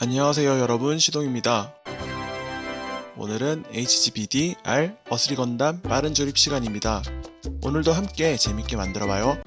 안녕하세요 여러분 시동입니다. 오늘은 HGBD R 어스리 건담 빠른 조립 시간입니다. 오늘도 함께 재밌게 만들어봐요.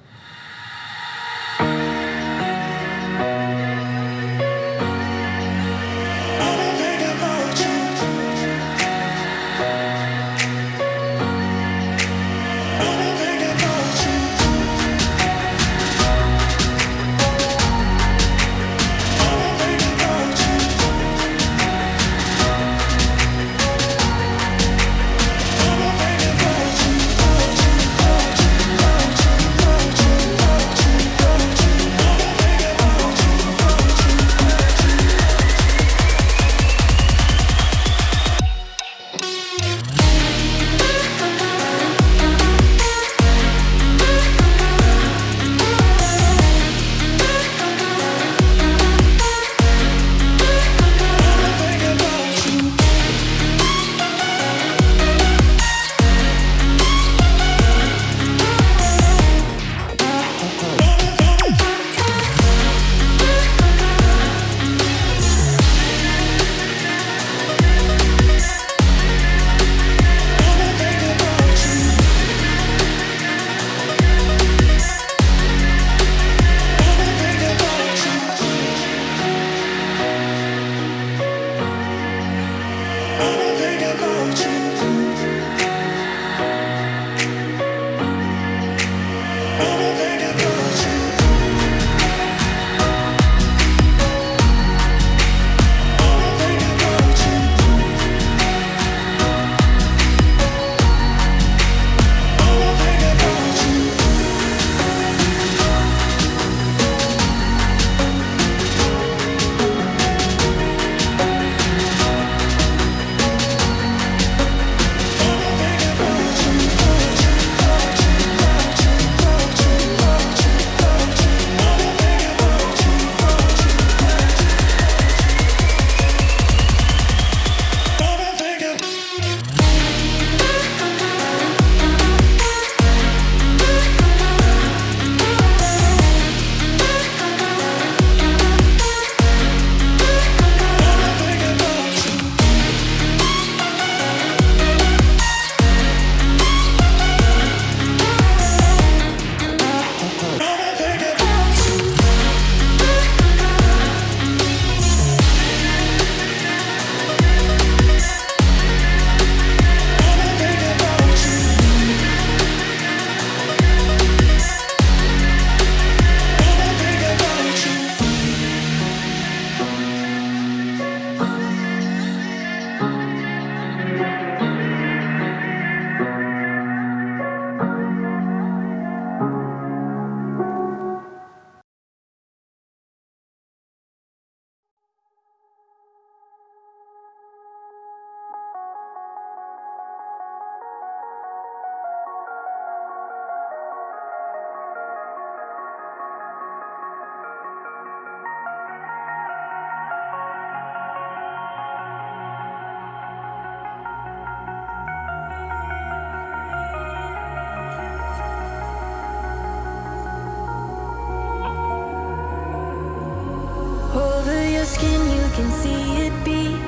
See it beat,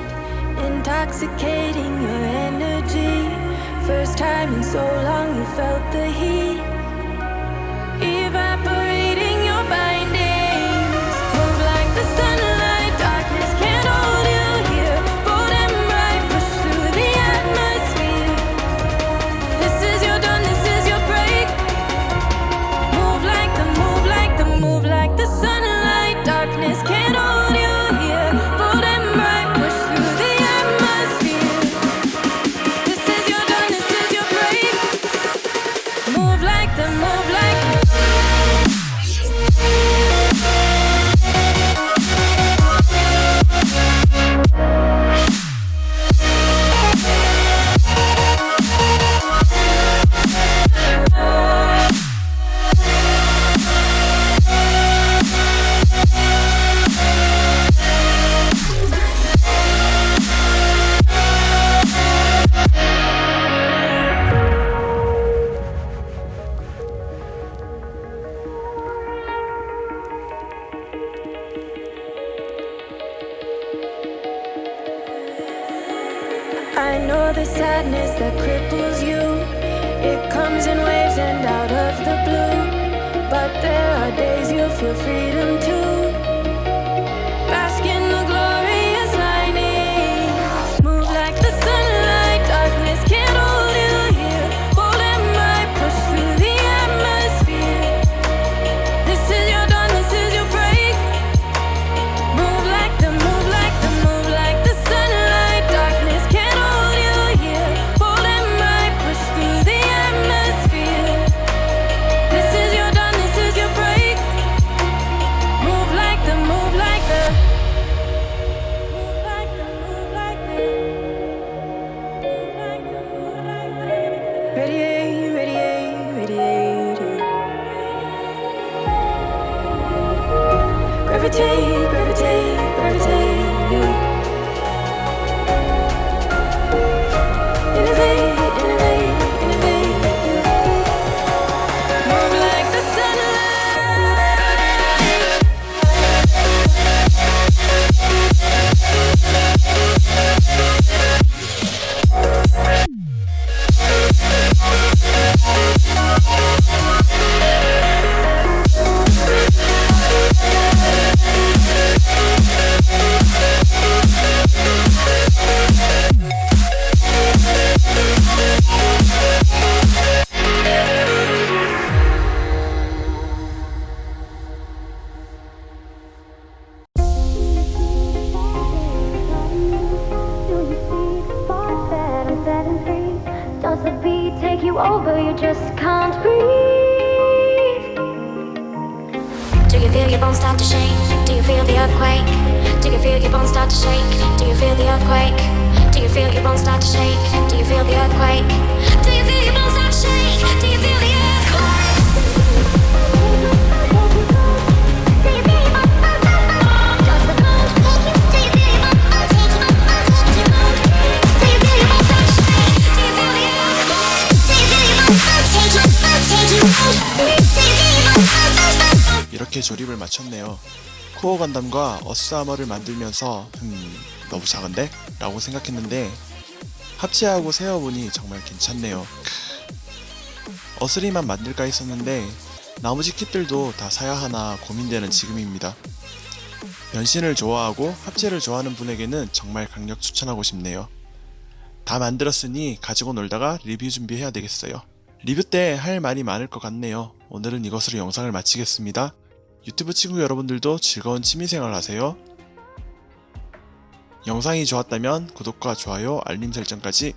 intoxicating your energy. First time in so long, you felt the heat, know the sadness that cripples you. It comes in waves and out of the blue. But there are days you feel freedom too. Radiate, radiate, radiate. Just can't breathe. Do you feel your bones start to shake? Do you feel the earthquake? Do you feel your bones start to shake? Do you feel the earthquake? Do you feel your bones start to shake? Do you feel the earthquake? Do you feel your bones start to shake? Do you feel 이렇게 조립을 마쳤네요. 코어 건담과 어스 아머를 만들면서 음 너무 작은데? 라고 생각했는데 합체하고 세어보니 정말 괜찮네요. 크. 어스리만 만들까 했었는데 나머지 킷들도 다 사야 하나 고민되는 지금입니다. 변신을 좋아하고 합체를 좋아하는 분에게는 정말 강력 추천하고 싶네요. 다 만들었으니 가지고 놀다가 리뷰 준비해야 되겠어요. 리뷰 때 할 말이 많을 것 같네요. 오늘은 이것으로 영상을 마치겠습니다. 유튜브 친구 여러분들도 즐거운 취미생활 하세요. 영상이 좋았다면 구독과 좋아요, 알림 설정까지